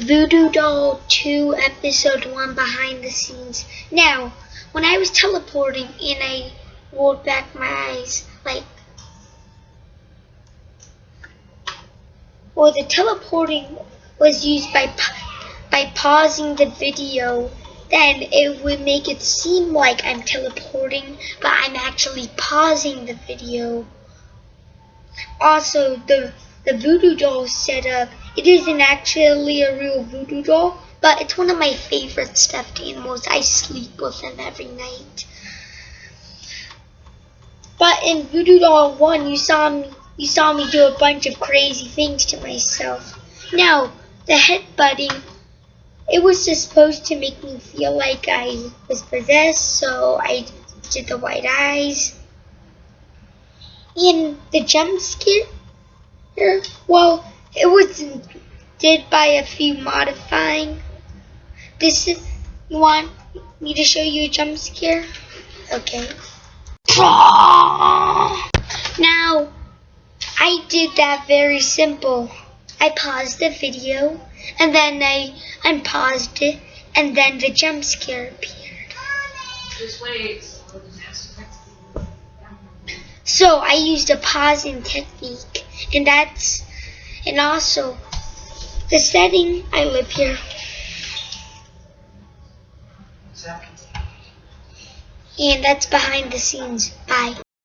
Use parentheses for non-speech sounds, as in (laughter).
Voodoo Doll 2 Episode 1 Behind the Scenes. Now, when I was teleporting and I rolled back my eyes, like, well, the teleporting was used by by pausing the video, then it would make it seem like I'm teleporting, but I'm actually pausing the video. Also, the the voodoo doll setup, it isn't actually a real voodoo doll, but it's one of my favorite stuffed animals. I sleep with them every night. But in Voodoo Doll 1, you saw me you saw me do a bunch of crazy things to myself. Now, the headbutting, it was just supposed to make me feel like I was possessed, so I did the white eyes. And the jump scare, well, it was did by a few modifying. This is, you want me to show you a jump scare? Okay. (laughs) Now, I did that very simple. I paused the video, and then I unpaused it, and then the jump scare appeared. So I used a pausing technique, and that's, and also, the setting, I live here, and that's behind the scenes. Bye.